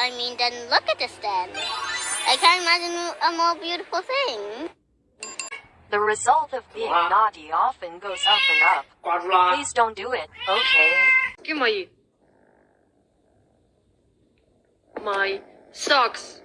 I mean, then look at this then. I can't imagine a more beautiful thing. The result of being wow. naughty often goes up and up. Please don't do it, okay? Give me My socks.